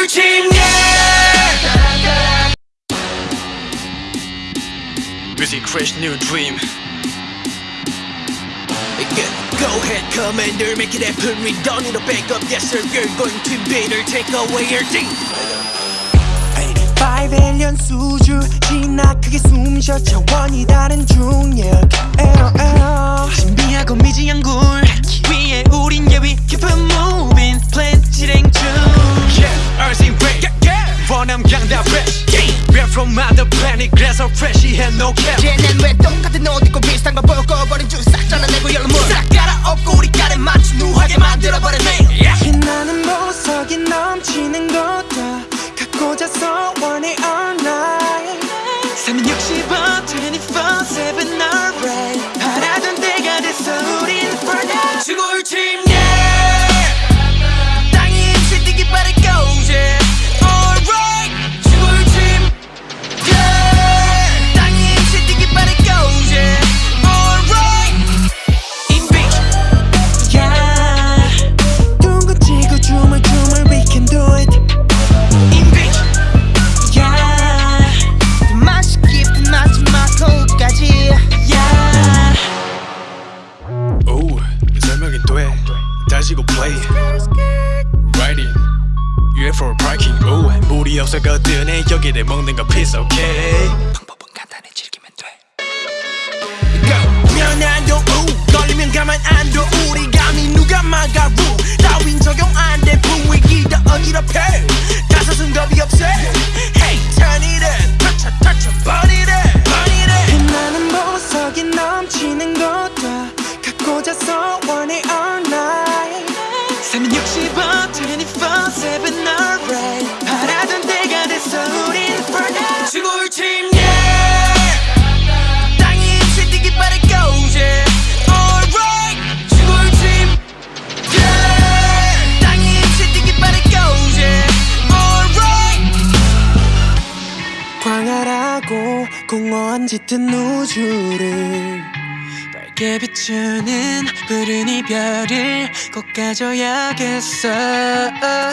지구를 침례 Music crash new dream Go ahead, commander, make it happen. We don't need a backup. Yes, sir, we're going to invade or take away your thing. 5일년 수주 진하크게 숨쉬어 차원이 다른 중력 에어 에어 신비하고 미지한 굴 원함 강다 fresh We're from other planet 그래서 fresh해 no cap. 쟤넨 왜 똑같은 옷 입고 비슷한 거 보여버린 줄싹 잘라내고 열물. 싹 갈아엎고 우리 깔에 맞춘 누하게 만들어버렸네. 빛나는 보석이 넘치는 곳다. 갖고 자서 원해 all night. 365, 24-7 alright. 바라던 때가 됐어 우린 for now 지구를 시고 play. Riding UFO parking. 오 물이 없어거든. 여기를 먹는 거 piece okay. 방법은 간단해 즐기면 돼. 미안한도 우. 걸리면 가만 안둬. 우리 감히 누가 막아 루 따윈 적용 안돼. 분위기 다 어지럽혀. 다섯은 겁이 없어 365, 24-7 alright 바라던 때가 됐어 우린 for now 지구를 침례 땅이 힘실 뛰기 빠르게 yeah Alright 지구를 침례 땅이 힘실 뛰기 빠르게 yeah Alright 광활하고 공허한 짙은 우주를 밝게 비추는 푸른 이별을 꼭 가져야겠어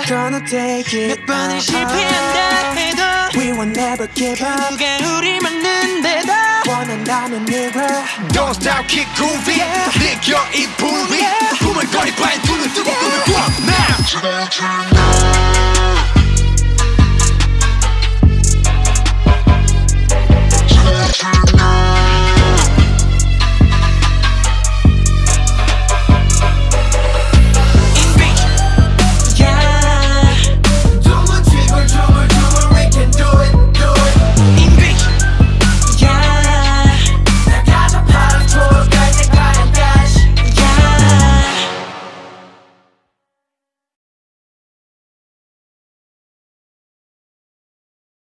Gonna take it 몇 번을 실패한다 해도 We will never give up 누가 우릴 막는데도 원한다면 never Don't stop keep grooving 느껴 이 불이 부물거리 발 눈을 뜨고 꿈을 꾸어 now